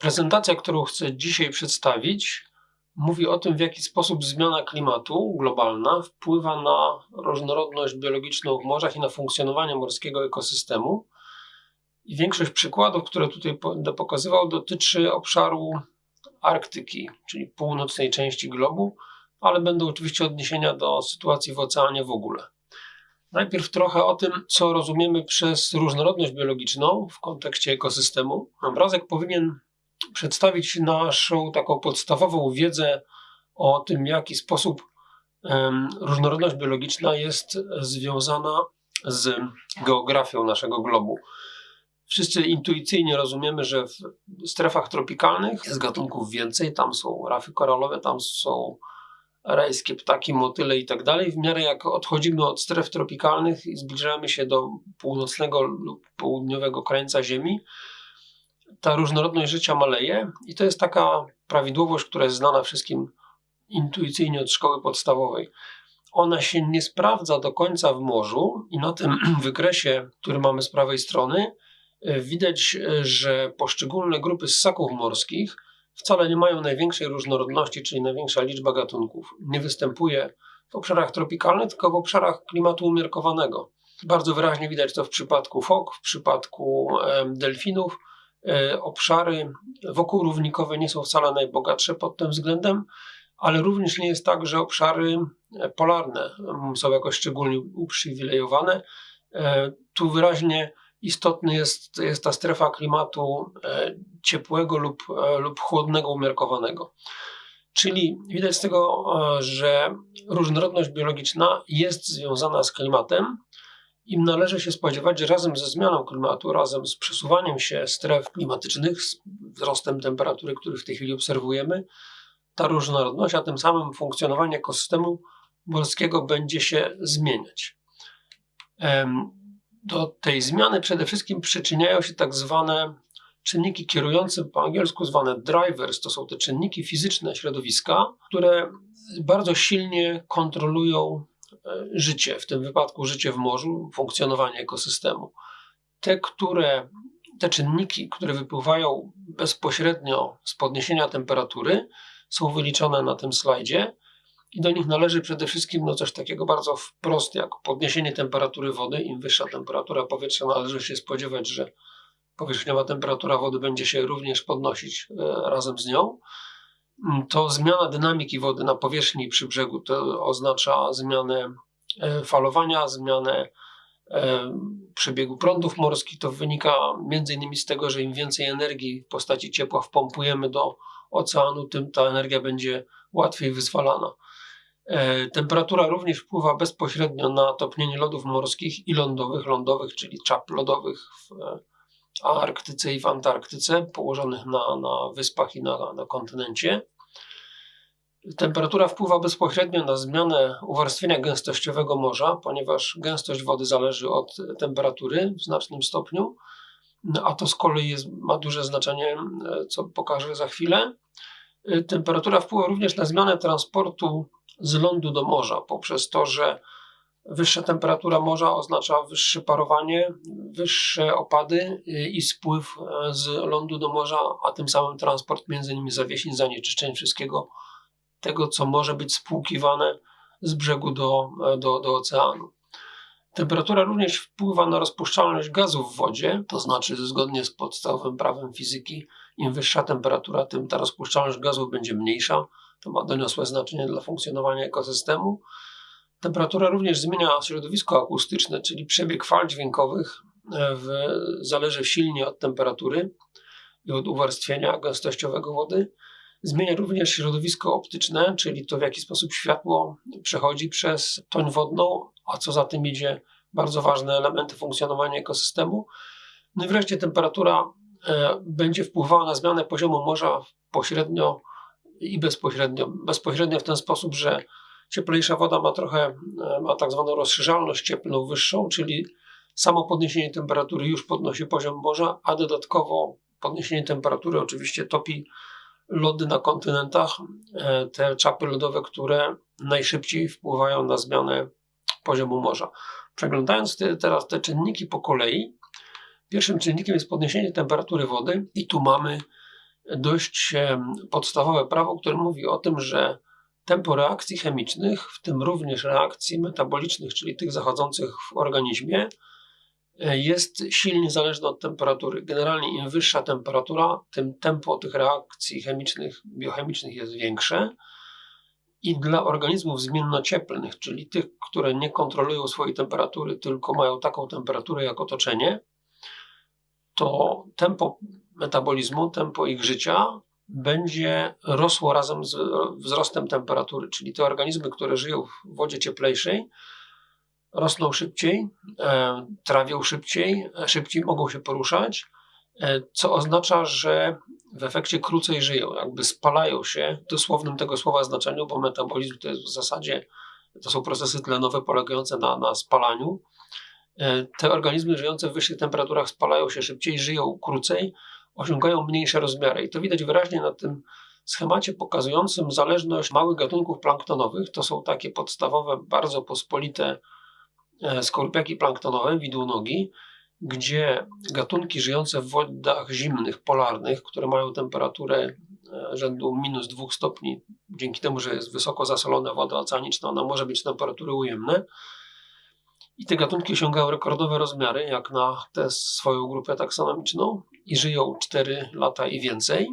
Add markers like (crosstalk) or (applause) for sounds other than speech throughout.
Prezentacja, którą chcę dzisiaj przedstawić, mówi o tym, w jaki sposób zmiana klimatu globalna wpływa na różnorodność biologiczną w morzach i na funkcjonowanie morskiego ekosystemu. I większość przykładów, które tutaj będę pokazywał, dotyczy obszaru Arktyki, czyli północnej części globu, ale będą oczywiście odniesienia do sytuacji w oceanie w ogóle. Najpierw trochę o tym, co rozumiemy przez różnorodność biologiczną w kontekście ekosystemu. Obrazek powinien przedstawić naszą taką podstawową wiedzę o tym, w jaki sposób różnorodność biologiczna jest związana z geografią naszego globu. Wszyscy intuicyjnie rozumiemy, że w strefach tropikalnych jest gatunków więcej, tam są rafy koralowe, tam są rajskie ptaki, motyle i tak dalej. W miarę jak odchodzimy od stref tropikalnych i zbliżamy się do północnego lub południowego krańca Ziemi, ta różnorodność życia maleje i to jest taka prawidłowość, która jest znana wszystkim intuicyjnie od szkoły podstawowej. Ona się nie sprawdza do końca w morzu i na tym (clears throat) wykresie, który mamy z prawej strony, e, widać, e, że poszczególne grupy ssaków morskich wcale nie mają największej różnorodności, czyli największa liczba gatunków. Nie występuje w obszarach tropikalnych, tylko w obszarach klimatu umiarkowanego. Bardzo wyraźnie widać to w przypadku fok, w przypadku delfinów, obszary wokół równikowe nie są wcale najbogatsze pod tym względem, ale również nie jest tak, że obszary e, polarne mm, są jakoś szczególnie uprzywilejowane. E, tu wyraźnie istotny jest, jest ta strefa klimatu ciepłego lub, lub chłodnego, umiarkowanego. Czyli widać z tego, że różnorodność biologiczna jest związana z klimatem, im należy się spodziewać, że razem ze zmianą klimatu, razem z przesuwaniem się stref klimatycznych, z wzrostem temperatury, który w tej chwili obserwujemy, ta różnorodność, a tym samym funkcjonowanie ekosystemu morskiego będzie się zmieniać. Do tej zmiany przede wszystkim przyczyniają się tak zwane czynniki kierujące, po angielsku zwane drivers, to są te czynniki fizyczne środowiska, które bardzo silnie kontrolują życie, w tym wypadku życie w morzu, funkcjonowanie ekosystemu. Te, które, te czynniki, które wypływają bezpośrednio z podniesienia temperatury, są wyliczone na tym slajdzie i do nich należy przede wszystkim no coś takiego bardzo wprost, jak podniesienie temperatury wody. Im wyższa temperatura powietrza, należy się spodziewać, że powierzchniowa temperatura wody będzie się również podnosić e, razem z nią. Mm, to zmiana dynamiki wody na powierzchni przy brzegu to oznacza zmianę e, falowania, zmianę e, przebiegu prądów morskich. To wynika innymi z tego, że im więcej energii w postaci ciepła wpompujemy do oceanu, tym ta energia będzie łatwiej wyzwalana. E, temperatura również wpływa bezpośrednio na topnienie lodów morskich i lądowych, lądowych, czyli czap lodowych w Arktyce i w Antarktyce, położonych na, na wyspach i na, na kontynencie. Temperatura wpływa bezpośrednio na zmianę uwarstwienia gęstościowego morza, ponieważ gęstość wody zależy od temperatury w znacznym stopniu, a to z kolei jest, ma duże znaczenie, co pokażę za chwilę. Temperatura wpływa również na zmianę transportu z lądu do morza, poprzez to, że Wyższa temperatura morza oznacza wyższe parowanie, wyższe opady i spływ e, z lądu do morza, a tym samym transport między nimi zawiesiń, zanieczyszczeń, wszystkiego tego, co może być spłukiwane z brzegu do, e, do, do oceanu. Temperatura również wpływa na rozpuszczalność gazów w wodzie, to znaczy zgodnie z podstawowym prawem fizyki, im wyższa temperatura, tym ta rozpuszczalność gazów będzie mniejsza. To ma doniosłe znaczenie dla funkcjonowania ekosystemu. Temperatura również zmienia środowisko akustyczne, czyli przebieg fal dźwiękowych e, w, zależy silnie od temperatury i od uwarstwienia gęstościowego wody. Zmienia również środowisko optyczne, czyli to w jaki sposób światło przechodzi przez toń wodną, a co za tym idzie bardzo ważne elementy funkcjonowania ekosystemu. No i wreszcie temperatura e, będzie wpływała na zmianę poziomu morza pośrednio i bezpośrednio. Bezpośrednio w ten sposób, że Cieplejsza woda ma trochę, e, ma tak zwaną rozszerzalność cieplną wyższą, czyli samo podniesienie temperatury już podnosi poziom morza, a dodatkowo podniesienie temperatury oczywiście topi lody na kontynentach, e, te czapy lodowe, które najszybciej wpływają na zmianę poziomu morza. Przeglądając te, teraz te czynniki po kolei, pierwszym czynnikiem jest podniesienie temperatury wody i tu mamy dość podstawowe prawo, które mówi o tym, że tempo reakcji chemicznych, w tym również reakcji metabolicznych, czyli tych zachodzących w organizmie, e, jest silnie zależne od temperatury. Generalnie im wyższa temperatura, tym tempo tych reakcji chemicznych, biochemicznych jest większe. I dla organizmów zmiennocieplnych, czyli tych, które nie kontrolują swojej temperatury, tylko mają taką temperaturę jak otoczenie, to tempo metabolizmu, tempo ich życia będzie rosło razem z wzrostem temperatury. Czyli te organizmy, które żyją w wodzie cieplejszej, rosną szybciej, e, trawią szybciej, e, szybciej mogą się poruszać, e, co oznacza, że w efekcie krócej żyją, jakby spalają się w dosłownym tego słowa znaczeniu, bo metabolizm to jest w zasadzie, to są procesy tlenowe polegające na, na spalaniu. Te organizmy żyjące w wyższych temperaturach spalają się szybciej, żyją krócej, osiągają mniejsze rozmiary. I to widać wyraźnie na tym schemacie pokazującym zależność małych gatunków planktonowych. To są takie podstawowe, bardzo pospolite e, skorpiaki planktonowe, widłonogi, gdzie gatunki żyjące w wodach zimnych, polarnych, które mają temperaturę e, rzędu minus 2 stopni, dzięki temu, że jest wysoko zasolona woda oceaniczna, ona może mieć temperatury ujemne, i te gatunki osiągały rekordowe rozmiary, jak na tę swoją grupę taksonomiczną, i żyją 4 lata i więcej,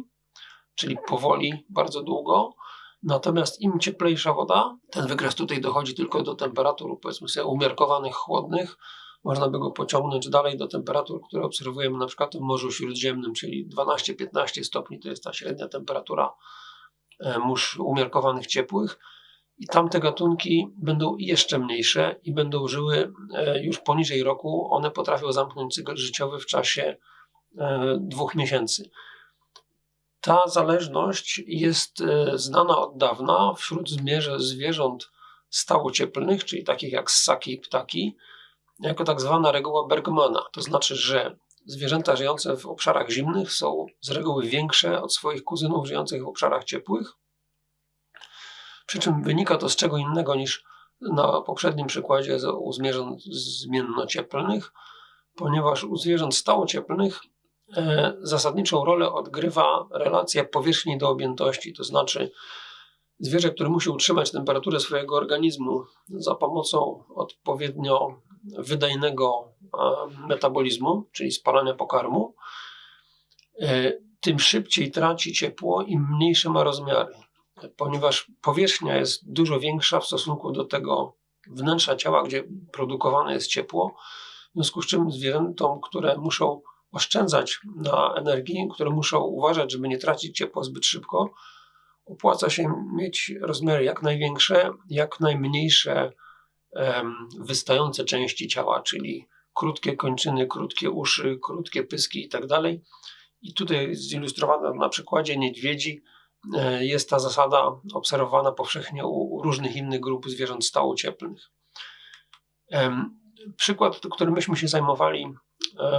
czyli powoli, bardzo długo. Natomiast im cieplejsza woda, ten wykres tutaj dochodzi tylko do temperatur, powiedzmy sobie, umiarkowanych, chłodnych. Można by go pociągnąć dalej do temperatur, które obserwujemy na przykład w Morzu Śródziemnym, czyli 12-15 stopni to jest ta średnia temperatura e, mórz umiarkowanych ciepłych i tamte gatunki będą jeszcze mniejsze i będą żyły e, już poniżej roku. One potrafią zamknąć cykl życiowy w czasie dwóch miesięcy. Ta zależność jest e, znana od dawna wśród zwierząt stałocieplnych, czyli takich jak ssaki i ptaki, jako tak zwana reguła Bergmana. To znaczy, że zwierzęta żyjące w obszarach zimnych są z reguły większe od swoich kuzynów żyjących w obszarach ciepłych, przy czym wynika to z czego innego niż na poprzednim przykładzie u zwierząt zmiennocieplnych, ponieważ u zwierząt stałocieplnych e, zasadniczą rolę odgrywa relacja powierzchni do objętości, to znaczy zwierzę, które musi utrzymać temperaturę swojego organizmu za pomocą odpowiednio wydajnego metabolizmu, czyli spalania pokarmu, e, tym szybciej traci ciepło, im mniejsze ma rozmiary ponieważ powierzchnia jest dużo większa w stosunku do tego wnętrza ciała, gdzie produkowane jest ciepło, w związku z czym zwierzętom, które muszą oszczędzać na energii, które muszą uważać, żeby nie tracić ciepła zbyt szybko, opłaca się mieć rozmiary jak największe, jak najmniejsze wystające części ciała, czyli krótkie kończyny, krótkie uszy, krótkie pyski itd. Tak I tutaj zilustrowana na przykładzie niedźwiedzi, E, jest ta zasada obserwowana powszechnie u różnych innych grup zwierząt stałocieplnych. Przykład, którym myśmy się zajmowali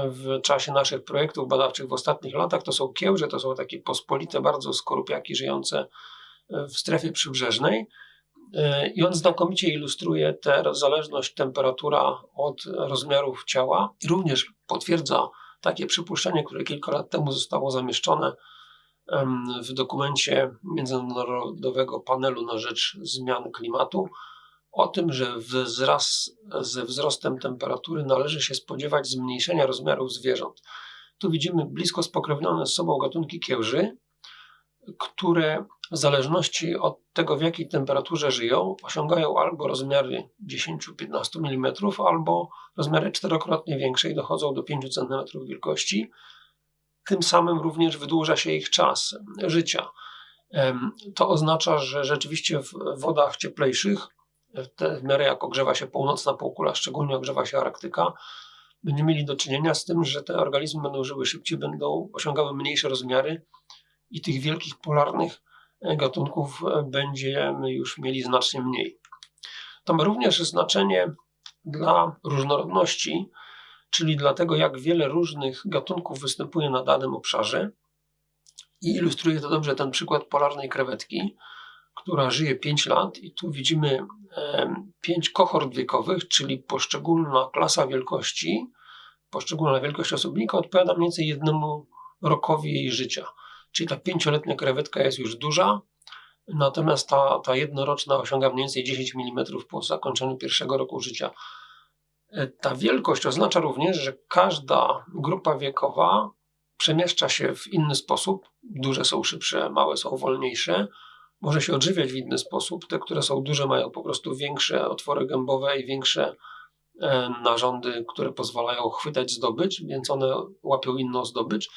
w czasie naszych projektów badawczych w ostatnich latach, to są kiełże, to są takie pospolite bardzo skorupiaki żyjące e, w strefie przybrzeżnej. I on znakomicie ilustruje tę zależność temperatura od rozmiarów ciała i również potwierdza takie przypuszczenie, które kilka lat temu zostało zamieszczone w dokumencie Międzynarodowego Panelu na Rzecz Zmian Klimatu o tym, że ze wzrostem temperatury należy się spodziewać zmniejszenia rozmiarów zwierząt. Tu widzimy blisko spokrewnione z sobą gatunki kiełży, które w zależności od tego, w jakiej temperaturze żyją, osiągają albo rozmiary 10-15 mm, albo rozmiary czterokrotnie większe i dochodzą do 5 cm wielkości tym samym również wydłuża się ich czas życia. To oznacza, że rzeczywiście w wodach cieplejszych, w miarę jak ogrzewa się północna półkula, szczególnie ogrzewa się Arktyka, będziemy mieli do czynienia z tym, że te organizmy będą żyły szybciej, będą osiągały mniejsze rozmiary i tych wielkich polarnych e, gatunków e, będziemy już mieli znacznie mniej. To ma również znaczenie dla różnorodności, czyli dlatego jak wiele różnych gatunków występuje na danym obszarze. I ilustruje to dobrze ten przykład polarnej krewetki, która żyje 5 lat i tu widzimy 5 kohort wiekowych, czyli poszczególna klasa wielkości, poszczególna wielkość osobnika odpowiada mniej więcej jednemu rokowi jej życia. czyli ta pięcioletnia krewetka jest już duża, natomiast ta, ta jednoroczna osiąga mniej więcej 10 mm po zakończeniu pierwszego roku życia. E, ta wielkość oznacza również, że każda grupa wiekowa przemieszcza się w inny sposób. Duże są szybsze, małe są wolniejsze. Może się odżywiać w inny sposób. Te, które są duże, mają po prostu większe otwory gębowe i większe e, narządy, które pozwalają chwytać zdobycz, więc one łapią inną zdobycz.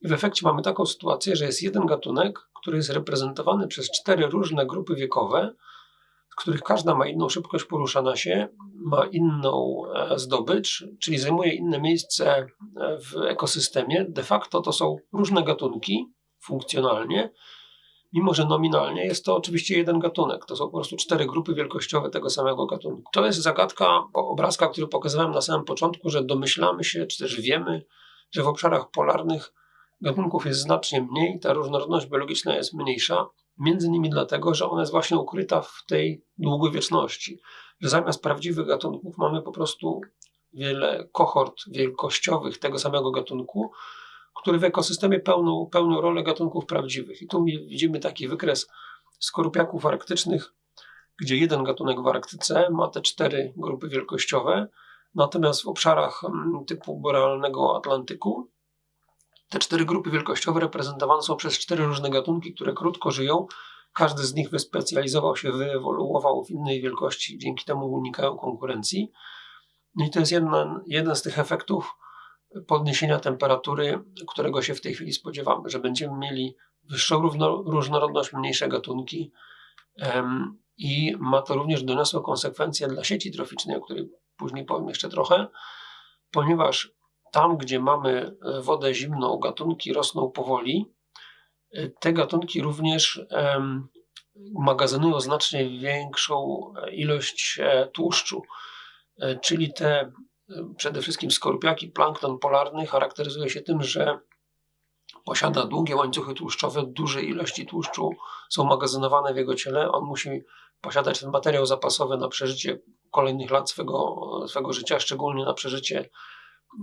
I w efekcie mamy taką sytuację, że jest jeden gatunek, który jest reprezentowany przez cztery różne grupy wiekowe, w których każda ma inną szybkość poruszania się, ma inną e, zdobycz, czyli zajmuje inne miejsce e, w ekosystemie. De facto to są różne gatunki funkcjonalnie, mimo że nominalnie jest to oczywiście jeden gatunek. To są po prostu cztery grupy wielkościowe tego samego gatunku. To jest zagadka obrazka, który pokazywałem na samym początku, że domyślamy się, czy też wiemy, że w obszarach polarnych gatunków jest znacznie mniej, ta różnorodność biologiczna jest mniejsza, między innymi dlatego, że ona jest właśnie ukryta w tej długowieczności, że zamiast prawdziwych gatunków mamy po prostu wiele kohort wielkościowych tego samego gatunku, który w ekosystemie pełnią, pełnią rolę gatunków prawdziwych. I tu widzimy taki wykres skorupiaków arktycznych, gdzie jeden gatunek w Arktyce ma te cztery grupy wielkościowe, natomiast w obszarach mm, typu borealnego Atlantyku te cztery grupy wielkościowe reprezentowane są przez cztery różne gatunki, które krótko żyją. Każdy z nich wyspecjalizował się, wyewoluował w innej wielkości, dzięki temu unikają konkurencji. No i to jest jeden z tych efektów podniesienia temperatury, którego się w tej chwili spodziewamy, że będziemy mieli wyższą różnorodność, mniejsze gatunki i ma to również doniosłe konsekwencje dla sieci troficznej, o której później powiem jeszcze trochę, ponieważ tam, gdzie mamy e, wodę zimną, gatunki rosną powoli, e, te gatunki również magazynują znacznie większą e, ilość tłuszczu. Czyli te przede wszystkim skorupiaki, plankton polarny charakteryzuje się tym, że posiada długie łańcuchy tłuszczowe, duże ilości tłuszczu są magazynowane w jego ciele. On musi posiadać ten materiał zapasowy na przeżycie kolejnych lat swego, swego życia, szczególnie na przeżycie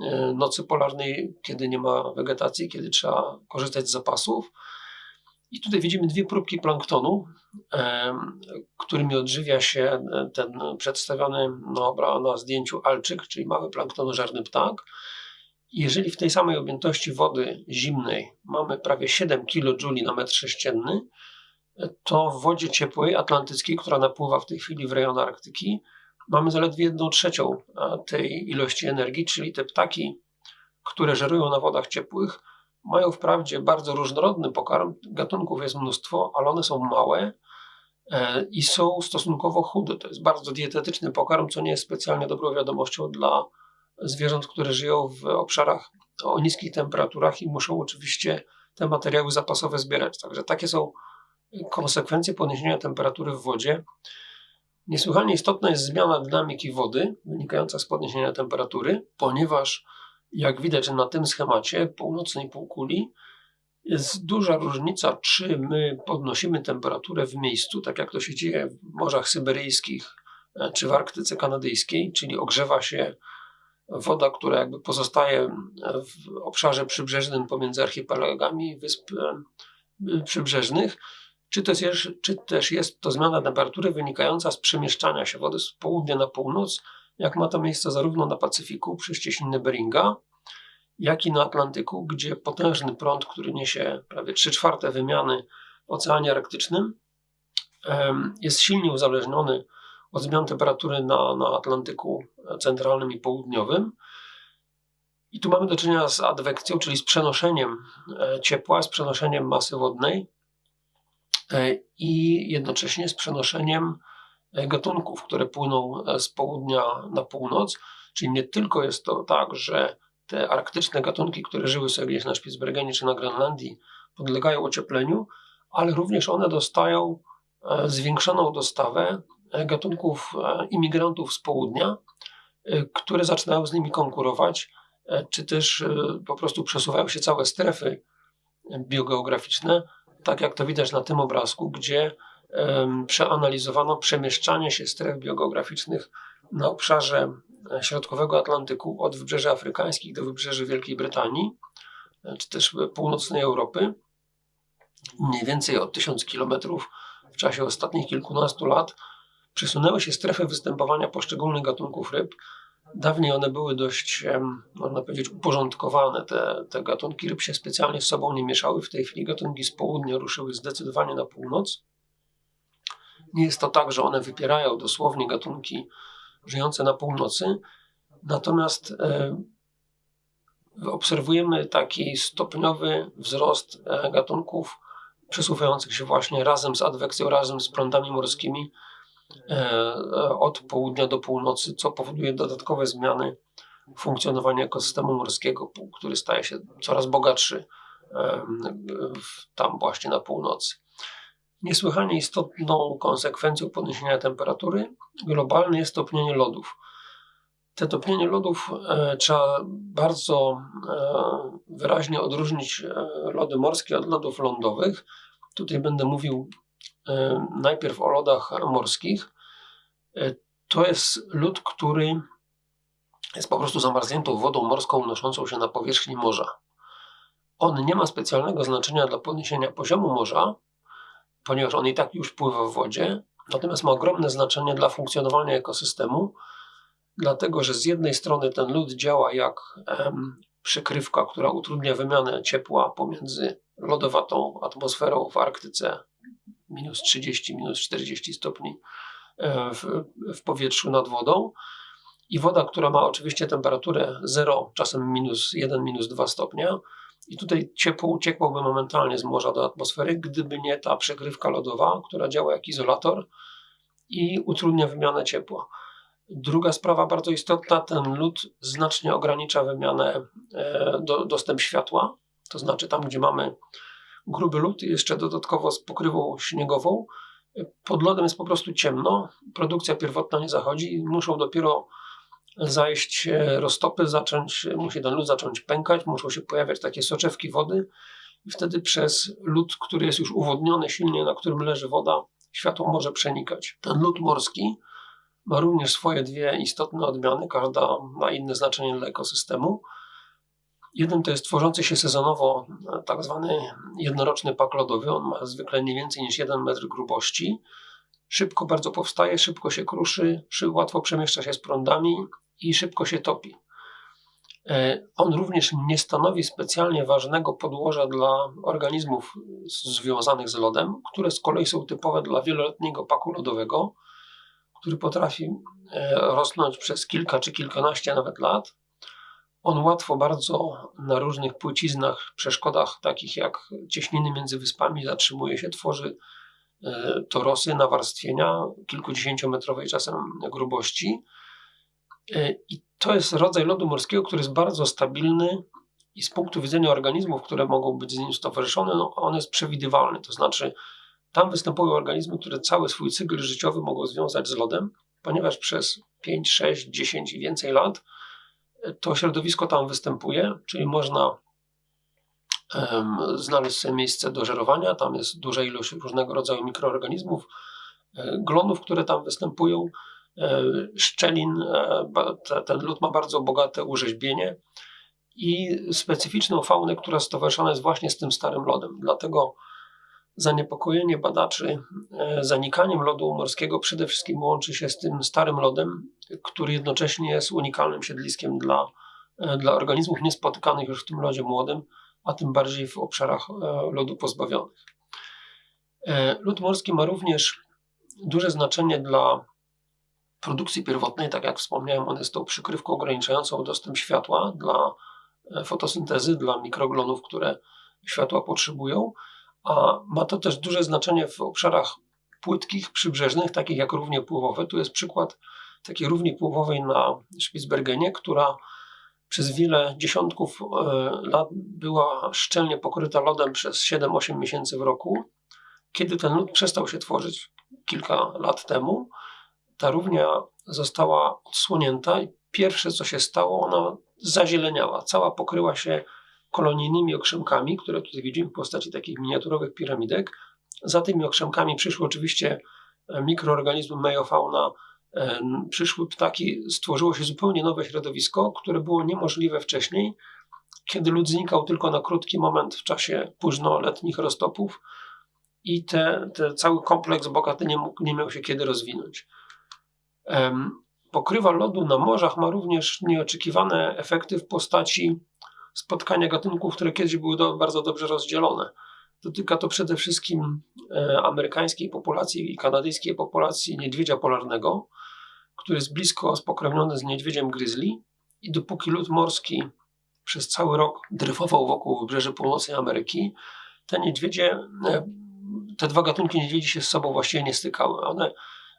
E, nocy polarnej, kiedy nie ma wegetacji, kiedy trzeba korzystać z zapasów. I tutaj widzimy dwie próbki planktonu, e, którymi odżywia się ten przedstawiony na, na zdjęciu alczyk, czyli mały planktonożerny ptak. Jeżeli w tej samej objętości wody zimnej mamy prawie 7 kJ na metr sześcienny, to w wodzie ciepłej atlantyckiej, która napływa w tej chwili w rejon Arktyki, mamy zaledwie jedną trzecią tej ilości energii, czyli te ptaki, które żerują na wodach ciepłych, mają wprawdzie bardzo różnorodny pokarm, gatunków jest mnóstwo, ale one są małe e, i są stosunkowo chude. To jest bardzo dietetyczny pokarm, co nie jest specjalnie dobrą wiadomością dla zwierząt, które żyją w obszarach o niskich temperaturach i muszą oczywiście te materiały zapasowe zbierać. Także takie są konsekwencje podniesienia temperatury w wodzie. Niesłychanie istotna jest zmiana dynamiki wody wynikająca z podniesienia temperatury, ponieważ jak widać na tym schemacie północnej półkuli jest duża różnica, czy my podnosimy temperaturę w miejscu, tak jak to się dzieje w morzach syberyjskich e, czy w Arktyce kanadyjskiej, czyli ogrzewa się woda, która jakby pozostaje w obszarze przybrzeżnym pomiędzy archipelagami wysp e, przybrzeżnych, czy też, jest, czy też jest to zmiana temperatury wynikająca z przemieszczania się wody z południa na północ, jak ma to miejsce zarówno na Pacyfiku przy ścieśninie Beringa, jak i na Atlantyku, gdzie potężny prąd, który niesie prawie 3 czwarte wymiany w Oceanie Arktycznym, jest silnie uzależniony od zmian temperatury na, na Atlantyku Centralnym i Południowym. I tu mamy do czynienia z adwekcją, czyli z przenoszeniem e, ciepła, z przenoszeniem masy wodnej E, i jednocześnie z przenoszeniem e, gatunków, które płyną z południa na północ. Czyli nie tylko jest to tak, że te arktyczne gatunki, które żyły sobie na Spitsbergenie czy na Grenlandii, podlegają ociepleniu, ale również one dostają zwiększoną dostawę gatunków imigrantów z południa, które zaczynają z nimi konkurować, czy też po prostu przesuwają się całe strefy biogeograficzne tak jak to widać na tym obrazku, gdzie przeanalizowano przemieszczanie się stref biogeograficznych na obszarze e, środkowego Atlantyku od wybrzeży afrykańskich do wybrzeży Wielkiej Brytanii, e, czy też północnej Europy. mniej więcej o 1000 km w czasie ostatnich kilkunastu lat przesunęły się strefy występowania poszczególnych gatunków ryb. Dawniej one były dość, można powiedzieć, uporządkowane. Te, te gatunki ryb się specjalnie z sobą nie mieszały. W tej chwili gatunki z południa ruszyły zdecydowanie na północ. Nie jest to tak, że one wypierają dosłownie gatunki żyjące na północy, natomiast e, obserwujemy taki stopniowy wzrost e, gatunków przesuwających się właśnie razem z adwekcją, razem z prądami morskimi e, od południa do północy, co powoduje dodatkowe zmiany funkcjonowania ekosystemu morskiego, który staje się coraz bogatszy tam właśnie na północy. Niesłychanie istotną konsekwencją podniesienia temperatury globalnej jest topnienie lodów. Te topnienie lodów e, trzeba bardzo e, wyraźnie odróżnić e, lody morskie od lodów lądowych. Tutaj będę mówił e, najpierw o lodach morskich. E, to jest lód, który jest po prostu zamarzniętą wodą morską unoszącą się na powierzchni morza. On nie ma specjalnego znaczenia dla podniesienia poziomu morza, ponieważ on i tak już pływa w wodzie, natomiast ma ogromne znaczenie dla funkcjonowania ekosystemu, dlatego że z jednej strony ten lód działa jak em, przykrywka, która utrudnia wymianę ciepła pomiędzy lodowatą atmosferą w Arktyce minus 30, minus 40 stopni e, w, w powietrzu nad wodą. I woda, która ma oczywiście temperaturę 0, czasem minus 1, minus 2 stopnia, i tutaj ciepło uciekłoby momentalnie z morza do atmosfery, gdyby nie ta przekrywka lodowa, która działa jak izolator i utrudnia wymianę ciepła. Druga sprawa bardzo istotna, ten lód znacznie ogranicza wymianę, e, do, dostęp światła, to znaczy tam, gdzie mamy gruby lód jeszcze dodatkowo z pokrywą śniegową, pod lodem jest po prostu ciemno, produkcja pierwotna nie zachodzi i muszą dopiero zajść roztopy, zacząć, musi ten lód zacząć pękać, muszą się pojawiać takie soczewki wody i wtedy przez lód, który jest już uwodniony silnie, na którym leży woda, światło może przenikać. Ten lód morski ma również swoje dwie istotne odmiany, każda ma inne znaczenie dla ekosystemu. Jeden to jest tworzący się sezonowo tak zwany jednoroczny pak lodowy. On ma zwykle nie więcej niż 1 metr grubości. Szybko bardzo powstaje, szybko się kruszy, łatwo przemieszcza się z prądami i szybko się topi. E, on również nie stanowi specjalnie ważnego podłoża dla organizmów związanych z lodem, które z kolei są typowe dla wieloletniego paku lodowego, który potrafi e, rosnąć przez kilka czy kilkanaście nawet lat. On łatwo bardzo na różnych płyciznach, przeszkodach takich jak cieśniny między wyspami zatrzymuje się, tworzy e, torosy nawarstwienia kilkudziesięciometrowej czasem grubości. E, I to jest rodzaj lodu morskiego, który jest bardzo stabilny i z punktu widzenia organizmów, które mogą być z nim stowarzyszone, no on jest przewidywalny. To znaczy, tam występują organizmy, które cały swój cykl życiowy mogą związać z lodem, ponieważ przez 5, 6, 10 i więcej lat e, to środowisko tam występuje, czyli można znaleźć sobie miejsce do żerowania. Tam jest duża ilość różnego rodzaju mikroorganizmów, e, glonów, które tam występują E, szczelin. E, ten lód ma bardzo bogate urzeźbienie i specyficzną faunę, która stowarzyszona jest właśnie z tym starym lodem. Dlatego zaniepokojenie badaczy zanikaniem lodu morskiego przede wszystkim łączy się z tym starym lodem, który jednocześnie jest unikalnym siedliskiem dla, dla organizmów niespotykanych już w tym lodzie młodym, a tym bardziej w obszarach lodu pozbawionych. Lód morski ma również duże znaczenie dla produkcji pierwotnej, tak jak wspomniałem, on jest tą przykrywką ograniczającą dostęp światła dla e, fotosyntezy, dla mikroglonów, które światła potrzebują, a ma to też duże znaczenie w obszarach płytkich, przybrzeżnych, takich jak równie pływowe. Tu jest przykład takiej równi pływowej na Spitsbergenie, która przez wiele dziesiątków e, lat była szczelnie pokryta lodem przez 7-8 miesięcy w roku. Kiedy ten lód przestał się tworzyć kilka lat temu, ta równia została odsłonięta i pierwsze co się stało, ona zazieleniała. Cała pokryła się kolonijnymi okrzemkami, które tutaj widzimy w postaci takich miniaturowych piramidek. Za tymi okrzemkami przyszły oczywiście mikroorganizmy mejofauna, przyszły ptaki, stworzyło się zupełnie nowe środowisko, które było niemożliwe wcześniej, kiedy lód znikał tylko na krótki moment w czasie późnoletnich roztopów i te, te cały kompleks bogaty nie, mógł, nie miał się kiedy rozwinąć. Pokrywa lodu na morzach ma również nieoczekiwane efekty w postaci spotkania gatunków, które kiedyś były do, bardzo dobrze rozdzielone. Dotyka to przede wszystkim e, amerykańskiej populacji i kanadyjskiej populacji niedźwiedzia polarnego, który jest blisko spokrewniony z niedźwiedziem grizzly i dopóki lód morski przez cały rok dryfował wokół wybrzeży północnej Ameryki, te niedźwiedzie, e, te dwa gatunki niedźwiedzi się z sobą właściwie nie stykały. One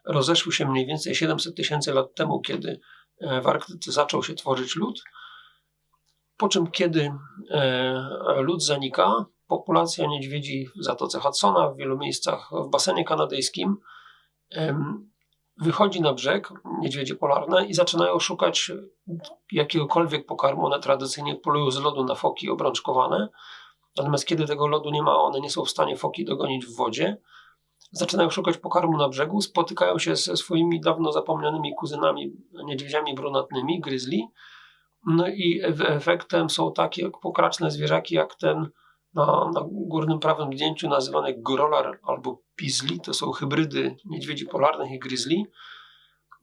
rozeszły się mniej więcej 700 tysięcy lat temu, kiedy e, w Arktyce zaczął się tworzyć lód. Po czym, kiedy e, lód zanika, populacja niedźwiedzi w Zatoce Hudsona, w wielu miejscach w basenie kanadyjskim, wychodzi na brzeg, niedźwiedzie polarne, i zaczynają szukać jakiegokolwiek pokarmu. One tradycyjnie polują z lodu na foki obrączkowane, natomiast kiedy tego lodu nie ma, one nie są w stanie foki dogonić w wodzie. Zaczynają szukać pokarmu na brzegu, spotykają się ze swoimi dawno zapomnianymi kuzynami, niedźwiedziami brunatnymi, grizzly. No i efektem są takie pokraczne zwierzaki jak ten na, na górnym prawym zdjęciu nazywany grolar albo pizli. To są hybrydy niedźwiedzi polarnych i grizzly.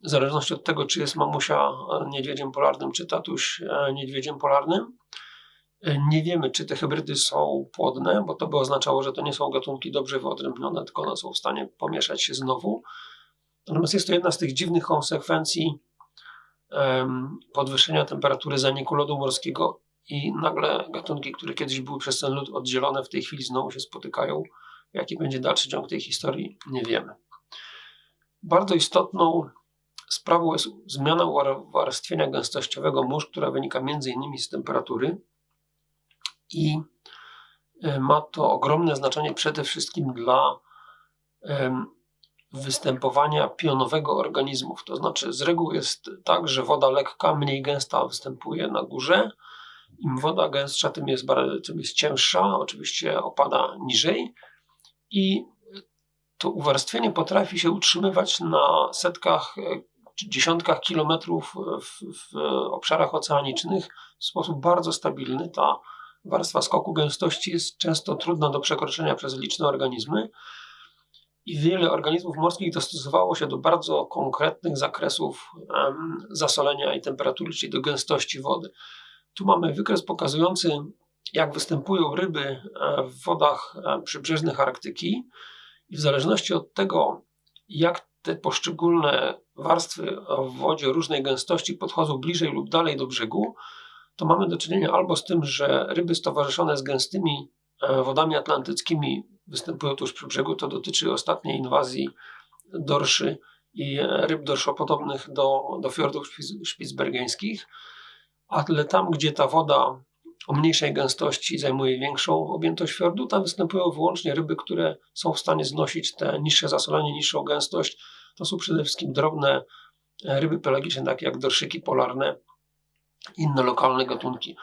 W zależności od tego, czy jest mamusia niedźwiedziem polarnym, czy tatuś e, niedźwiedziem polarnym. E, nie wiemy, czy te hybrydy są płodne, bo to by oznaczało, że to nie są gatunki dobrze wyodrębnione, tylko one są w stanie pomieszać się znowu. Natomiast jest to jedna z tych dziwnych konsekwencji podwyższenia temperatury zaniku lodu morskiego i nagle gatunki, które kiedyś były przez ten lód oddzielone, w tej chwili znowu się spotykają. Jaki będzie dalszy ciąg tej historii, nie wiemy. Bardzo istotną sprawą jest zmiana uwarstwienia gęstościowego mórz, która wynika m.in. z temperatury i e, ma to ogromne znaczenie przede wszystkim dla występowania pionowego organizmów. To znaczy, z reguły jest tak, że woda lekka, mniej gęsta występuje na górze, im woda gęstsza, tym jest, tym jest cięższa, oczywiście opada niżej i to uwarstwienie potrafi się utrzymywać na setkach czy dziesiątkach kilometrów w, w obszarach oceanicznych w sposób bardzo stabilny. Ta warstwa skoku gęstości jest często trudna do przekroczenia przez liczne organizmy i wiele organizmów morskich dostosowało się do bardzo konkretnych zakresów zasolenia i temperatury, czyli do gęstości wody. Tu mamy wykres pokazujący, jak występują ryby e, w wodach e, przybrzeżnych Arktyki i w zależności od tego, jak te poszczególne warstwy w wodzie różnej gęstości podchodzą bliżej lub dalej do brzegu, to mamy do czynienia albo z tym, że ryby stowarzyszone z gęstymi e, wodami atlantyckimi występują tuż przy brzegu. To dotyczy ostatniej inwazji dorszy i ryb dorszopodobnych do, do fiordów szpicbergeńskich ale tam, gdzie ta woda o mniejszej gęstości zajmuje większą objętość fiordu, tam występują wyłącznie ryby, które są w stanie znosić te niższe zasolenie, niższą gęstość. To są przede wszystkim drobne e, ryby pelagiczne, takie jak dorszyki polarne, inne lokalne gatunki.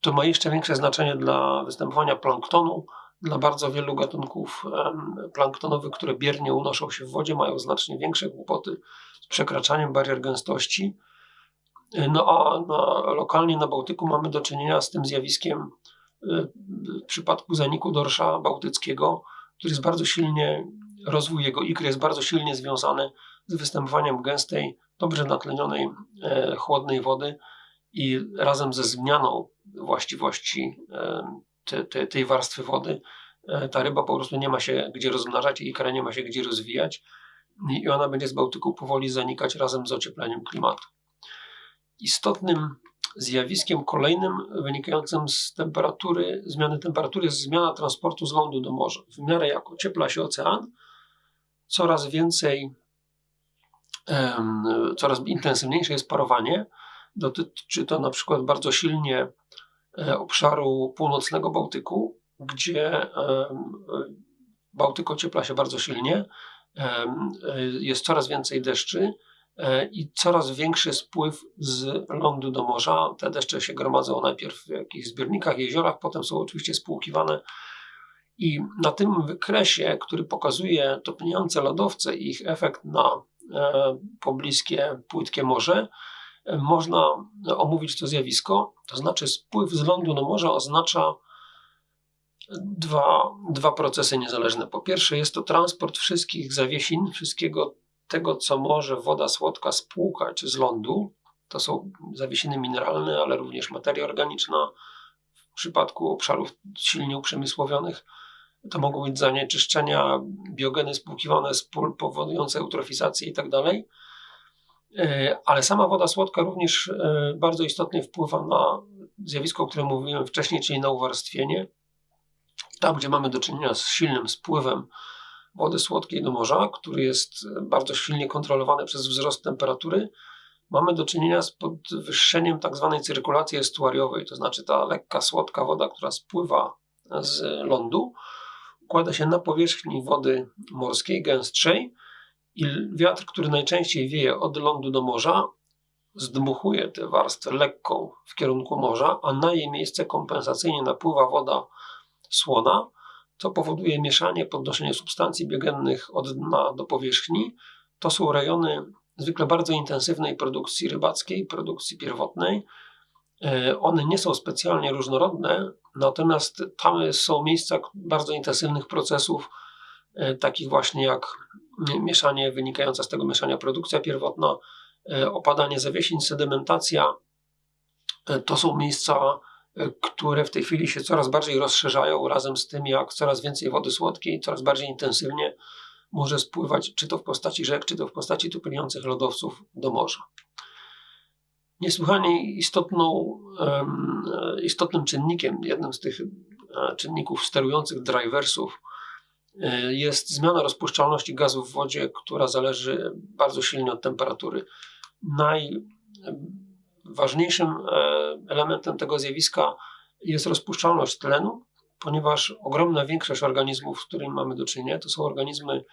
To ma jeszcze większe znaczenie dla występowania planktonu. Dla bardzo wielu gatunków planktonowych, które biernie unoszą się w wodzie, mają znacznie większe kłopoty z przekraczaniem barier gęstości no a na, lokalnie na Bałtyku mamy do czynienia z tym zjawiskiem y, w przypadku zaniku dorsza bałtyckiego, który jest bardzo silnie, rozwój jego ikry jest bardzo silnie związany z występowaniem gęstej, dobrze natlenionej, e, chłodnej wody i razem ze zmianą właściwości e, te, te, tej warstwy wody, e, ta ryba po prostu nie ma się gdzie rozmnażać i ikra nie ma się gdzie rozwijać i ona będzie z Bałtyku powoli zanikać razem z ociepleniem klimatu. Istotnym zjawiskiem kolejnym wynikającym z temperatury, zmiany temperatury jest zmiana transportu z lądu do morza. W miarę jak ociepla się ocean, coraz więcej, um, coraz intensywniejsze jest parowanie. Dotyczy to na przykład bardzo silnie e, obszaru północnego Bałtyku, gdzie um, Bałtyk ociepla się bardzo silnie, um, jest coraz więcej deszczy, i coraz większy spływ z lądu do morza. Te deszcze się gromadzą najpierw w jakichś zbiornikach, jeziorach, potem są oczywiście spłukiwane. I na tym wykresie, który pokazuje topniejące lodowce i ich efekt na e, pobliskie, płytkie morze, można omówić to zjawisko. To znaczy, spływ z lądu do morza oznacza dwa, dwa procesy niezależne. Po pierwsze, jest to transport wszystkich zawiesin, wszystkiego tego, co może woda słodka spłukać z lądu. To są zawiesiny mineralne, ale również materia organiczna. W przypadku obszarów silnie uprzemysłowionych to mogą być zanieczyszczenia, biogeny spłukiwane z pól powodujące eutrofizację itd. Tak e, ale sama woda słodka również e, bardzo istotnie wpływa na zjawisko, o którym mówiłem wcześniej, czyli na uwarstwienie. Tam, gdzie mamy do czynienia z silnym spływem wody słodkiej do morza, który jest bardzo silnie kontrolowany przez wzrost temperatury, mamy do czynienia z podwyższeniem tak zwanej cyrkulacji estuariowej, to znaczy ta lekka, słodka woda, która spływa z lądu, układa się na powierzchni wody morskiej, gęstszej i wiatr, który najczęściej wieje od lądu do morza, zdmuchuje tę warstwę lekką w kierunku morza, a na jej miejsce kompensacyjnie napływa woda słona, co powoduje mieszanie, podnoszenie substancji biogennych od dna do powierzchni. To są rejony zwykle bardzo intensywnej produkcji rybackiej, produkcji pierwotnej. E, one nie są specjalnie różnorodne, natomiast tam są miejsca bardzo intensywnych procesów, e, takich właśnie jak mieszanie, wynikająca z tego mieszania produkcja pierwotna, e, opadanie zawiesiń, sedymentacja. To są miejsca które w tej chwili się coraz bardziej rozszerzają, razem z tym, jak coraz więcej wody słodkiej, coraz bardziej intensywnie może spływać, czy to w postaci rzek, czy to w postaci topniejących lodowców do morza. Niesłychanie istotną, istotnym czynnikiem, jednym z tych e, czynników sterujących driversów, e, jest zmiana rozpuszczalności gazów w wodzie, która zależy bardzo silnie od temperatury. Naj, ważniejszym e, elementem tego zjawiska jest rozpuszczalność tlenu, ponieważ ogromna większość organizmów, z którymi mamy do czynienia, to są organizmy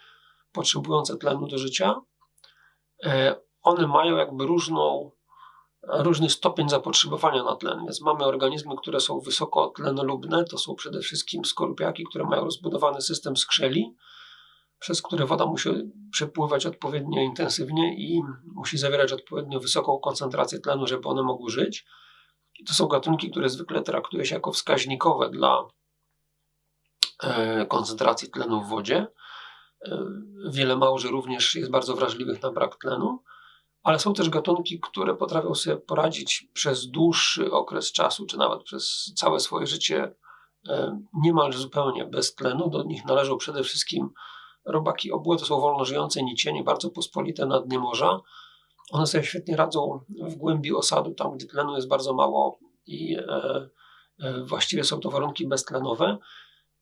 potrzebujące tlenu do życia. E, one mają jakby różną, różny stopień zapotrzebowania na tlen. Więc mamy organizmy, które są wysoko tlenolubne, to są przede wszystkim skorupiaki, które mają rozbudowany system skrzeli, przez które woda musi przepływać odpowiednio intensywnie i musi zawierać odpowiednio wysoką koncentrację tlenu, żeby one mogły żyć. I to są gatunki, które zwykle traktuje się jako wskaźnikowe dla e, koncentracji tlenu w wodzie. E, wiele małży również jest bardzo wrażliwych na brak tlenu, ale są też gatunki, które potrafią sobie poradzić przez dłuższy okres czasu, czy nawet przez całe swoje życie e, niemal zupełnie bez tlenu. Do nich należą przede wszystkim Robaki obłe to są wolno żyjące nicienie, bardzo pospolite na dnie morza. One sobie świetnie radzą w głębi osadu, tam gdzie tlenu jest bardzo mało i e, e, właściwie są to warunki beztlenowe.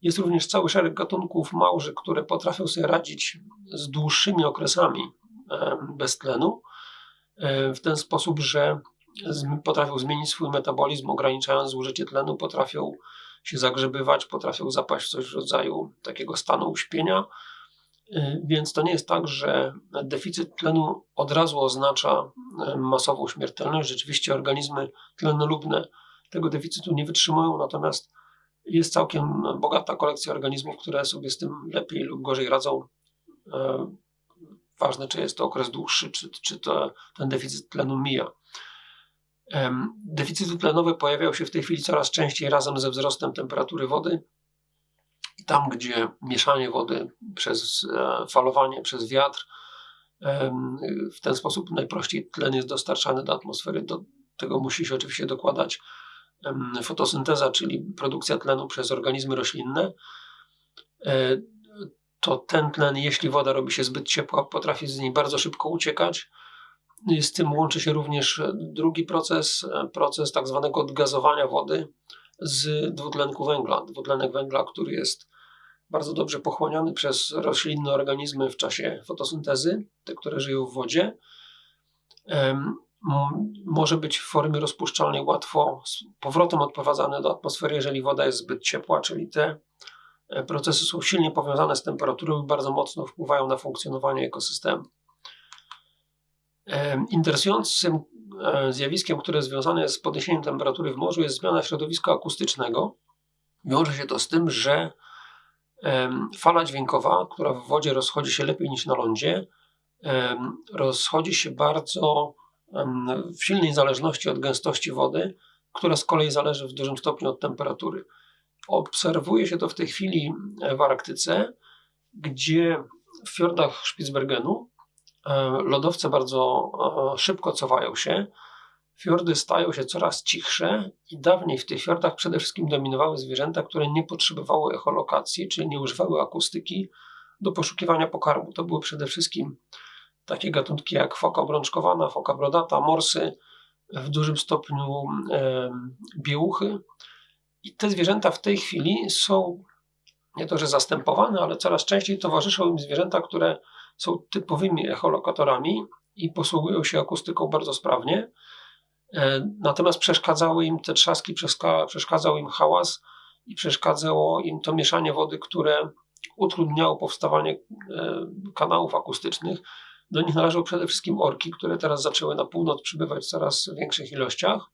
Jest również cały szereg gatunków małży, które potrafią sobie radzić z dłuższymi okresami e, bez tlenu, e, w ten sposób, że potrafią zmienić swój metabolizm, ograniczając zużycie tlenu, potrafią się zagrzebywać, potrafią zapaść w coś w rodzaju takiego stanu uśpienia, więc to nie jest tak, że deficyt tlenu od razu oznacza y, masową śmiertelność. Rzeczywiście organizmy tlenolubne tego deficytu nie wytrzymują, natomiast jest całkiem bogata kolekcja organizmów, które sobie z tym lepiej lub gorzej radzą. Y, ważne, czy jest to okres dłuższy, czy, czy to, ten deficyt tlenu mija. Deficyty tlenowe pojawiają się w tej chwili coraz częściej razem ze wzrostem temperatury wody tam, gdzie mieszanie wody przez e, falowanie, przez wiatr, w ten sposób najprościej tlen jest dostarczany do atmosfery. Do tego musi się oczywiście dokładać fotosynteza, czyli produkcja tlenu przez organizmy roślinne. E, to ten tlen, jeśli woda robi się zbyt ciepła, potrafi z niej bardzo szybko uciekać. Z tym łączy się również drugi proces, e, proces tak zwanego odgazowania wody z dwutlenku węgla. Dwutlenek węgla, który jest bardzo dobrze pochłaniany przez roślinne organizmy w czasie fotosyntezy, te, które żyją w wodzie. Może być w formie rozpuszczalnej łatwo z powrotem odprowadzany do atmosfery, jeżeli woda jest zbyt ciepła, czyli te e, procesy są silnie powiązane z temperaturą i bardzo mocno wpływają na funkcjonowanie ekosystemu. Interesującym zjawiskiem, które związane jest z podniesieniem temperatury w morzu, jest zmiana środowiska akustycznego. Wiąże się to z tym, że Fala dźwiękowa, która w wodzie rozchodzi się lepiej niż na lądzie, rozchodzi się bardzo w silnej zależności od gęstości wody, która z kolei zależy w dużym stopniu od temperatury. Obserwuje się to w tej chwili w Arktyce, gdzie w fiordach Spitsbergenu e, lodowce bardzo e, szybko cofają się. Fiordy stają się coraz cichsze i dawniej w tych fiordach przede wszystkim dominowały zwierzęta, które nie potrzebowały echolokacji, czyli nie używały akustyki do poszukiwania pokarmu. To były przede wszystkim takie gatunki jak foka obrączkowana, foka brodata, morsy, w dużym stopniu e, biełuchy. I te zwierzęta w tej chwili są nie to, że zastępowane, ale coraz częściej towarzyszą im zwierzęta, które są typowymi echolokatorami i posługują się akustyką bardzo sprawnie. E, natomiast przeszkadzały im te trzaski, przeszkadzał im hałas i przeszkadzało im to mieszanie wody, które utrudniało powstawanie e, kanałów akustycznych. Do nich należą przede wszystkim orki, które teraz zaczęły na północ przybywać w coraz większych ilościach.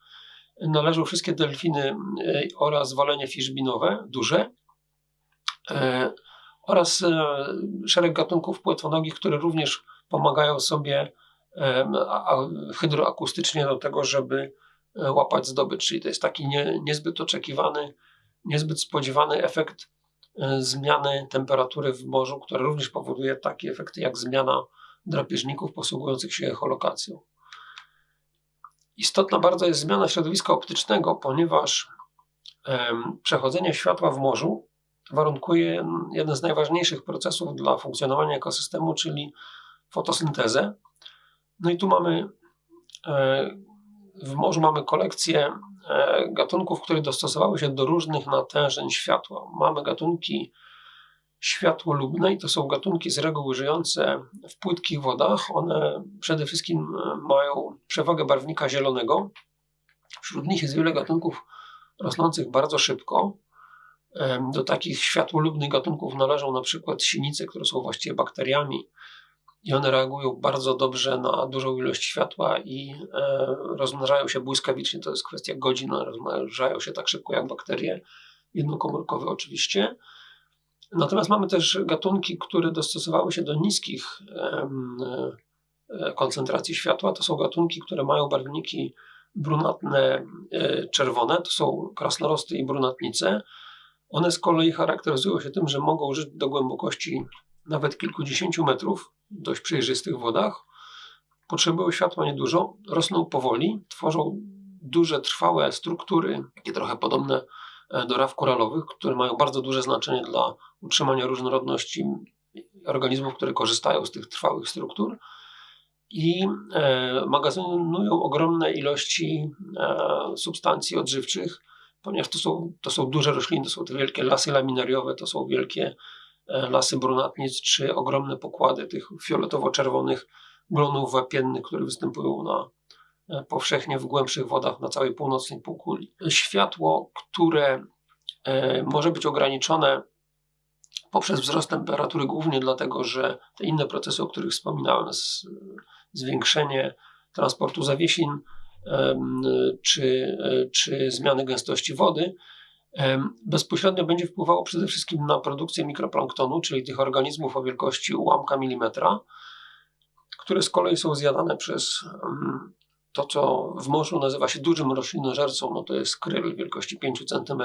Należą wszystkie delfiny e, oraz walenie fiszbinowe, duże. E, oraz szereg gatunków płetwonogich, które również pomagają sobie hydroakustycznie do tego, żeby łapać zdobycz. Czyli to jest taki nie, niezbyt oczekiwany, niezbyt spodziewany efekt E, zmiany temperatury w morzu, która również powoduje takie efekty jak zmiana drapieżników posługujących się echolokacją. Istotna bardzo jest zmiana środowiska optycznego, ponieważ przechodzenie światła w morzu warunkuje jeden z najważniejszych procesów dla funkcjonowania ekosystemu, czyli fotosyntezę. No i tu mamy e, w morzu mamy kolekcję E, gatunków, które dostosowały się do różnych natężeń światła. Mamy gatunki światłolubne i to są gatunki z reguły żyjące w płytkich wodach. One przede wszystkim e, mają przewagę barwnika zielonego. Wśród nich jest wiele gatunków rosnących bardzo szybko. Do takich światłolubnych gatunków należą na przykład sinice, które są właściwie bakteriami i one reagują bardzo dobrze na dużą ilość światła i e, rozmnażają się błyskawicznie. To jest kwestia godzin, rozmnażają się tak szybko jak bakterie, jednokomórkowe oczywiście. Natomiast mamy też gatunki, które dostosowały się do niskich e, koncentracji światła. To są gatunki, które mają barwniki brunatne, e, czerwone. To są krasnorosty i brunatnice. One z kolei charakteryzują się tym, że mogą żyć do głębokości nawet kilkudziesięciu metrów w dość przejrzystych wodach. Potrzebują światła niedużo, rosną powoli, tworzą duże, trwałe struktury, takie trochę podobne e, do raw koralowych, które mają bardzo duże znaczenie dla utrzymania różnorodności organizmów, które korzystają z tych trwałych struktur i e, magazynują ogromne ilości e, substancji odżywczych, ponieważ to są, to są duże rośliny, to są te wielkie lasy laminariowe, to są wielkie E, lasy brunatnic, czy ogromne pokłady tych fioletowo-czerwonych glonów wapiennych, które występują na, e, powszechnie w głębszych wodach na całej północnej półkuli. Światło, które e, może być ograniczone poprzez wzrost temperatury, głównie dlatego, że te inne procesy, o których wspominałem, zwiększenie transportu zawiesin czy, czy zmiany gęstości wody, bezpośrednio będzie wpływało przede wszystkim na produkcję mikroplanktonu, czyli tych organizmów o wielkości ułamka milimetra, które z kolei są zjadane przez to, co w morzu nazywa się dużym roślinożercą, no to jest kryl wielkości 5 cm.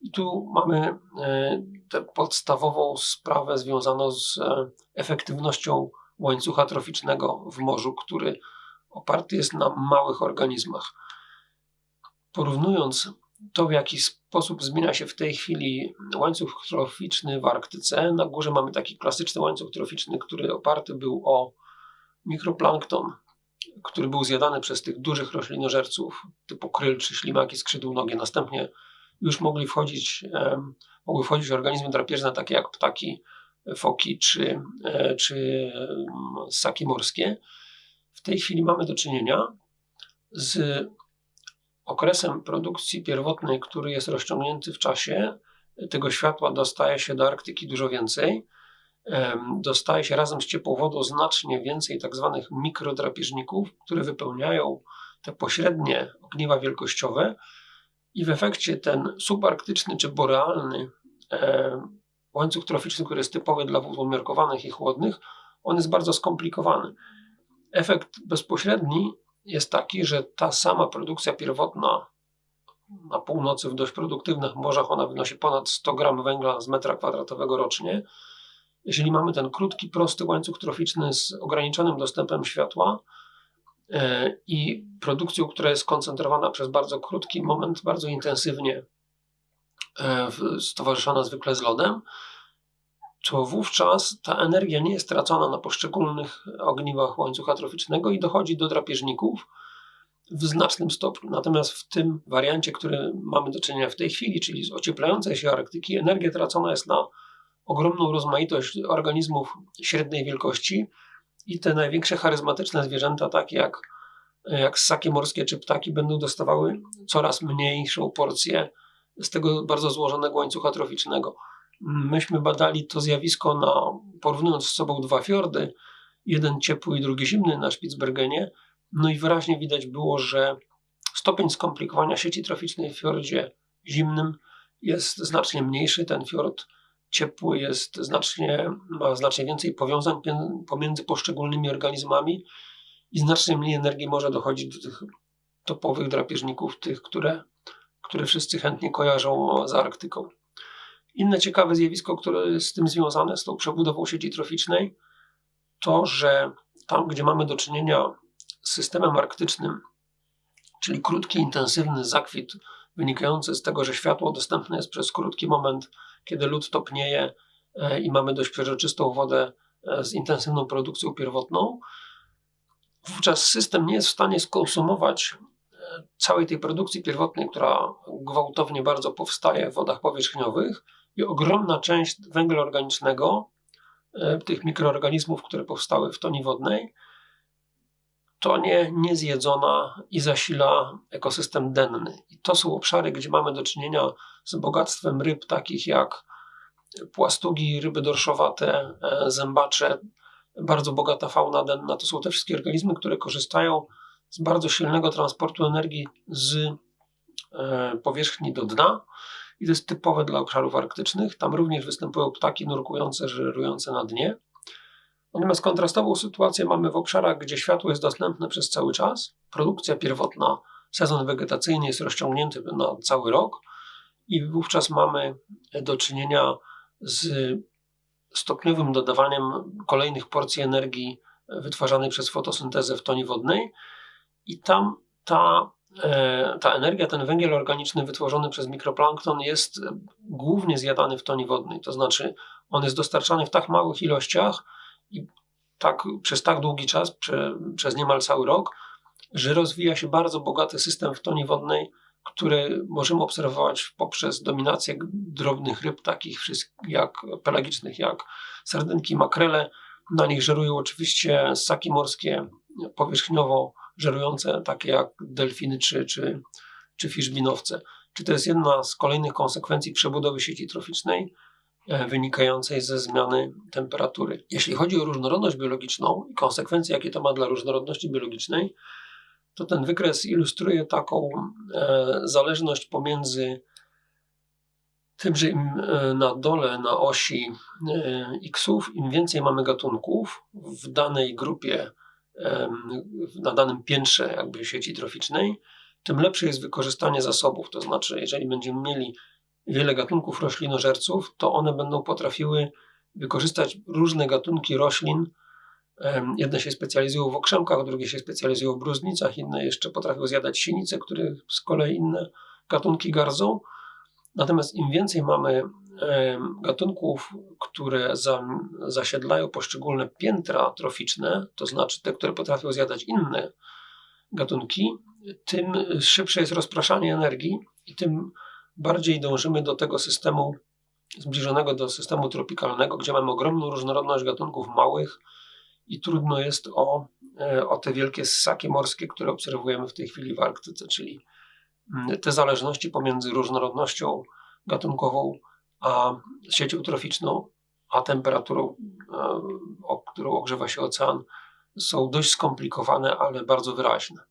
I tu mamy e, tę podstawową sprawę związaną z e, efektywnością łańcucha troficznego w morzu, który oparty jest na małych organizmach. Porównując to, w jaki sposób zmienia się w tej chwili łańcuch troficzny w Arktyce. Na górze mamy taki klasyczny łańcuch troficzny, który oparty był o mikroplankton, który był zjadany przez tych dużych roślinożerców typu kryl czy ślimaki skrzydłonogie. Następnie już mogli wchodzić, mogły wchodzić organizmy drapieżne takie jak ptaki, foki czy, e, czy ssaki morskie. W tej chwili mamy do czynienia z okresem produkcji pierwotnej, który jest rozciągnięty w czasie, tego światła dostaje się do Arktyki dużo więcej. Dostaje się razem z ciepłą wodą znacznie więcej tak zwanych mikrodrapieżników, które wypełniają te pośrednie ogniwa wielkościowe i w efekcie ten subarktyczny czy borealny łańcuch troficzny, który jest typowy dla wód umiarkowanych i chłodnych, on jest bardzo skomplikowany. Efekt bezpośredni jest taki, że ta sama produkcja pierwotna na północy w dość produktywnych morzach ona wynosi ponad 100 gram węgla z metra kwadratowego rocznie. Jeżeli mamy ten krótki, prosty łańcuch troficzny z ograniczonym dostępem światła e, i produkcją, która jest skoncentrowana przez bardzo krótki moment, bardzo intensywnie, e, stowarzyszona zwykle z lodem, to wówczas ta energia nie jest tracona na poszczególnych ogniwach łańcucha troficznego i dochodzi do drapieżników w znacznym stopniu. Natomiast w tym wariancie, który mamy do czynienia w tej chwili, czyli z ocieplającej się Arktyki, energia tracona jest na ogromną rozmaitość organizmów średniej wielkości i te największe charyzmatyczne zwierzęta, takie jak, jak ssaki morskie czy ptaki, będą dostawały coraz mniejszą porcję z tego bardzo złożonego łańcucha troficznego. Myśmy badali to zjawisko na, porównując z sobą dwa fiordy, jeden ciepły i drugi zimny na Spitsbergenie, no i wyraźnie widać było, że stopień skomplikowania sieci troficznej w fiordzie zimnym jest znacznie mniejszy. Ten fiord ciepły jest znacznie, ma znacznie więcej powiązań pomiędzy poszczególnymi organizmami i znacznie mniej energii może dochodzić do tych topowych drapieżników, tych, które, które wszyscy chętnie kojarzą z Arktyką. Inne ciekawe zjawisko, które jest z tym związane, z tą przebudową sieci troficznej, to, że tam, gdzie mamy do czynienia z systemem arktycznym, czyli krótki, intensywny zakwit wynikający z tego, że światło dostępne jest przez krótki moment, kiedy lód topnieje e, i mamy dość przeżyczystą wodę e, z intensywną produkcją pierwotną, wówczas system nie jest w stanie skonsumować e, całej tej produkcji pierwotnej, która gwałtownie bardzo powstaje w wodach powierzchniowych i ogromna część węgla organicznego, tych mikroorganizmów, które powstały w toni wodnej, to nie niezjedzona i zasila ekosystem denny. I to są obszary, gdzie mamy do czynienia z bogactwem ryb takich jak płastugi, ryby dorszowate, e, zębacze, bardzo bogata fauna denna. To są te wszystkie organizmy, które korzystają z bardzo silnego transportu energii z e, powierzchni do dna. I to jest typowe dla obszarów arktycznych. Tam również występują ptaki nurkujące, żerujące na dnie. Natomiast kontrastową sytuację mamy w obszarach, gdzie światło jest dostępne przez cały czas. Produkcja pierwotna, sezon wegetacyjny jest rozciągnięty na cały rok i wówczas mamy do czynienia z stopniowym dodawaniem kolejnych porcji energii wytwarzanej przez fotosyntezę w tonie wodnej i tam ta, ta energia, ten węgiel organiczny wytworzony przez mikroplankton jest głównie zjadany w tonie wodnej, to znaczy on jest dostarczany w tak małych ilościach, i tak, przez tak długi czas, prze, przez niemal cały rok, że rozwija się bardzo bogaty system w tonie wodnej, który możemy obserwować poprzez dominację drobnych ryb, takich jak pelagicznych, jak sardynki, makrele. Na nich żerują oczywiście ssaki morskie powierzchniowo żerujące, takie jak delfiny czy, czy, czy fiszbinowce. Czy to jest jedna z kolejnych konsekwencji przebudowy sieci troficznej? E, wynikającej ze zmiany temperatury. Jeśli chodzi o różnorodność biologiczną i konsekwencje, jakie to ma dla różnorodności biologicznej, to ten wykres ilustruje taką e, zależność pomiędzy tym, że im e, na dole, na osi xów, im więcej mamy gatunków w danej grupie, na danym piętrze jakby sieci troficznej, tym lepsze jest wykorzystanie zasobów. To znaczy, jeżeli będziemy mieli wiele gatunków roślinożerców, to one będą potrafiły wykorzystać różne gatunki roślin. Jedne się specjalizują w okrzemkach, drugie się specjalizują w bruznicach, inne jeszcze potrafią zjadać sinice, które z kolei inne gatunki gardzą. Natomiast im więcej mamy gatunków, które zasiedlają poszczególne piętra troficzne, to znaczy te, które potrafią zjadać inne gatunki, tym szybsze jest rozpraszanie energii i tym bardziej dążymy do tego systemu zbliżonego do systemu tropikalnego, gdzie mamy ogromną różnorodność gatunków małych i trudno jest o, e, o te wielkie ssaki morskie, które obserwujemy w tej chwili w Arktyce, czyli mm, te zależności pomiędzy różnorodnością gatunkową a siecią troficzną, a temperaturą, e, o którą ogrzewa się ocean, są dość skomplikowane, ale bardzo wyraźne.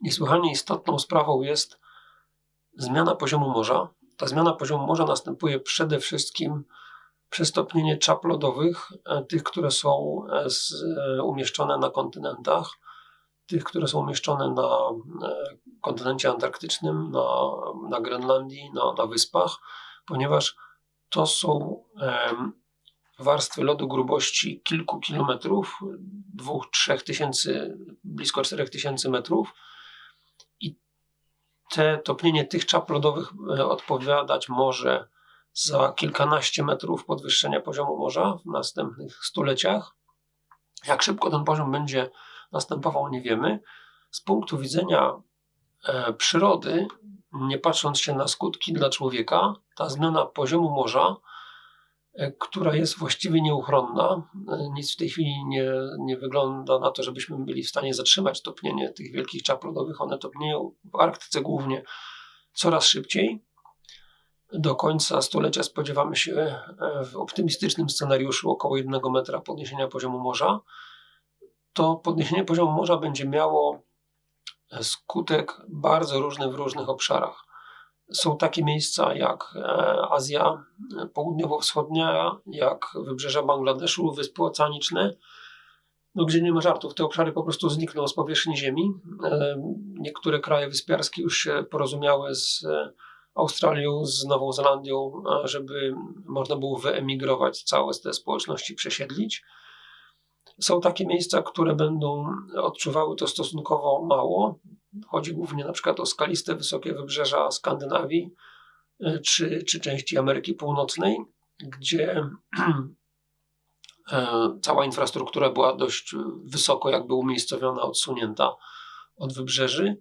Niesłychanie istotną sprawą jest zmiana poziomu morza. Ta zmiana poziomu morza następuje przede wszystkim przez topnienie czap lodowych, e, tych, które są e, umieszczone na kontynentach, tych, które są umieszczone na kontynencie antarktycznym, na, na Grenlandii, na, na wyspach, ponieważ to są warstwy lodu grubości kilku kilometrów, dwóch, trzech tysięcy, blisko czterech tysięcy metrów. I te topnienie tych czap lodowych odpowiadać może za kilkanaście metrów podwyższenia poziomu morza w następnych stuleciach. Jak szybko ten poziom będzie następował, nie wiemy. Z punktu widzenia e, przyrody, nie patrząc się na skutki dla człowieka, ta zmiana poziomu morza, e, która jest właściwie nieuchronna, e, nic w tej chwili nie, nie wygląda na to, żebyśmy byli w stanie zatrzymać topnienie tych wielkich czap lodowych. One topnieją w Arktyce głównie coraz szybciej do końca stulecia spodziewamy się e, w optymistycznym scenariuszu około 1 metra podniesienia poziomu morza. To podniesienie poziomu morza będzie miało e, skutek bardzo różny w różnych obszarach. Są takie miejsca jak e, Azja Południowo-Wschodnia, jak wybrzeża Bangladeszu, Wyspy Oceaniczne, no, gdzie nie ma żartów. Te obszary po prostu znikną z powierzchni Ziemi. Niektóre kraje wyspiarskie już się porozumiały z Australią, z Nową Zelandią, żeby można było wyemigrować, całe te społeczności przesiedlić. Są takie miejsca, które będą odczuwały to stosunkowo mało. Chodzi głównie na przykład o skaliste, wysokie wybrzeża Skandynawii y, czy, czy części Ameryki Północnej, gdzie e, cała infrastruktura była dość wysoko jakby umiejscowiona, odsunięta od wybrzeży.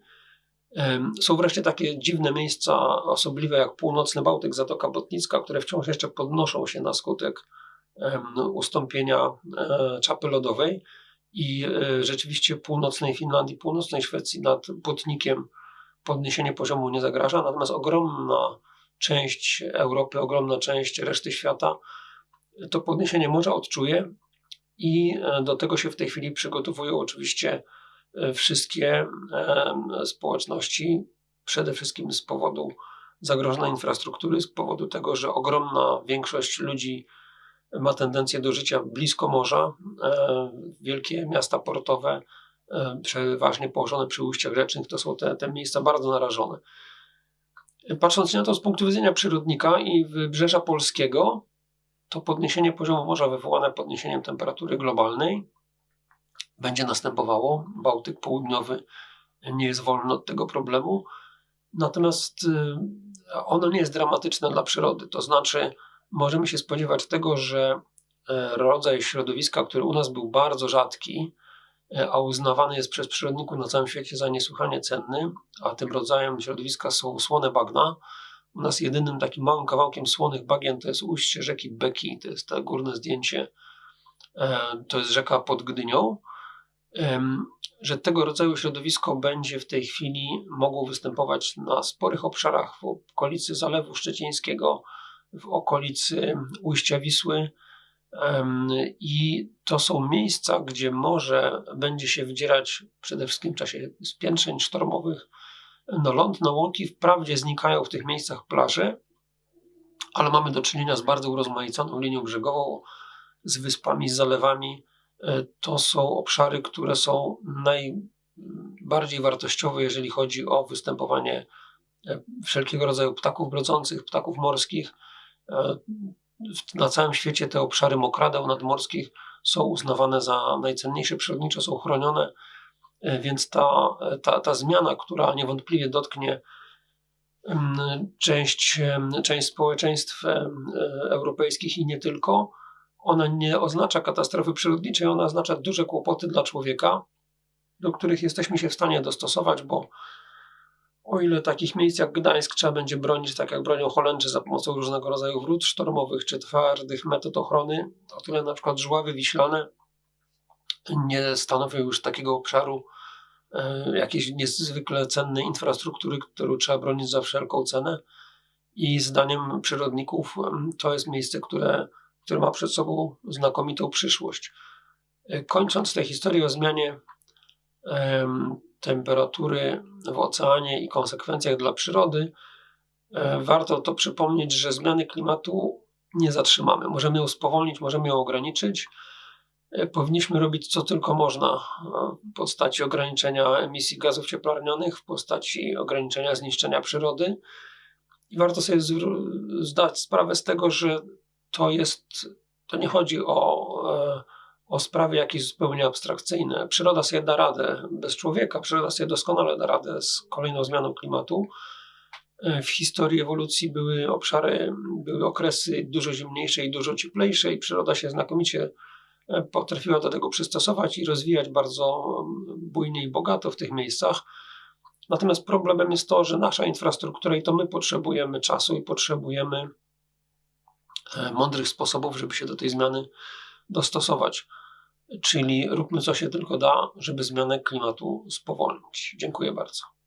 Są wreszcie takie dziwne miejsca osobliwe jak północny Bałtyk, Zatoka Botnicka, które wciąż jeszcze podnoszą się na skutek ustąpienia e, czapy lodowej i e, rzeczywiście północnej Finlandii, północnej Szwecji nad Botnikiem podniesienie poziomu nie zagraża, natomiast ogromna część Europy, ogromna część reszty świata to podniesienie morza odczuje i e, do tego się w tej chwili przygotowują oczywiście wszystkie społeczności, przede wszystkim z powodu zagrożenia infrastruktury, z powodu tego, że ogromna większość ludzi ma tendencję do życia blisko morza. E, wielkie miasta portowe, e, przeważnie położone przy ujściach rzecznych, to są te, te miejsca bardzo narażone. Patrząc na to z punktu widzenia przyrodnika i wybrzeża polskiego, to podniesienie poziomu morza wywołane podniesieniem temperatury globalnej będzie następowało. Bałtyk Południowy nie jest wolny od tego problemu. Natomiast y, ono nie jest dramatyczne dla przyrody. To znaczy, możemy się spodziewać tego, że e, rodzaj środowiska, który u nas był bardzo rzadki, e, a uznawany jest przez przyrodników na całym świecie za niesłychanie cenny, a tym rodzajem środowiska są słone bagna. U nas jedynym takim małym kawałkiem słonych bagien to jest ujście rzeki Beki, to jest to górne zdjęcie, e, to jest rzeka pod Gdynią że tego rodzaju środowisko będzie w tej chwili mogło występować na sporych obszarach w okolicy Zalewu Szczecińskiego, w okolicy ujścia Wisły. I to są miejsca, gdzie morze będzie się wdzierać przede wszystkim w czasie spiętrzeń sztormowych na ląd, na łąki. Wprawdzie znikają w tych miejscach plaże, ale mamy do czynienia z bardzo urozmaiconą linią brzegową, z wyspami, z zalewami, E, to są obszary, które są najbardziej wartościowe, jeżeli chodzi o występowanie e, wszelkiego rodzaju ptaków brodzących, ptaków morskich. E, na całym świecie te obszary mokradeł nadmorskich są uznawane za najcenniejsze przyrodniczo, są chronione, więc ta, ta, ta zmiana, która niewątpliwie dotknie część, część społeczeństw europejskich i nie tylko, ona nie oznacza katastrofy przyrodniczej, ona oznacza duże kłopoty dla człowieka, do których jesteśmy się w stanie dostosować, bo o ile takich miejsc jak Gdańsk trzeba będzie bronić, tak jak bronią Holendrzy za pomocą różnego rodzaju wrót sztormowych czy twardych metod ochrony, o tyle na przykład żławy wiślane nie stanowią już takiego obszaru e, jakiejś niezwykle cennej infrastruktury, którą trzeba bronić za wszelką cenę. I zdaniem przyrodników to jest miejsce, które który ma przed sobą znakomitą przyszłość. E, kończąc tę historię o zmianie temperatury w oceanie i konsekwencjach dla przyrody, e, warto to przypomnieć, że zmiany klimatu nie zatrzymamy. Możemy ją spowolnić, możemy ją ograniczyć. E, powinniśmy robić co tylko można e, w postaci ograniczenia emisji gazów cieplarnianych, w postaci ograniczenia zniszczenia przyrody. I warto sobie zdać sprawę z tego, że to jest, to nie chodzi o, o sprawy jakieś zupełnie abstrakcyjne. Przyroda sobie da radę bez człowieka, przyroda sobie doskonale da radę z kolejną zmianą klimatu. E, w historii ewolucji były obszary, były okresy dużo zimniejsze i dużo cieplejsze, i przyroda się znakomicie e, potrafiła do tego przystosować i rozwijać bardzo bujnie i bogato w tych miejscach. Natomiast problemem jest to, że nasza infrastruktura i to my potrzebujemy czasu i potrzebujemy e, mądrych sposobów, żeby się do tej zmiany dostosować. Czyli róbmy co się tylko da, żeby zmianę klimatu spowolnić. Dziękuję bardzo.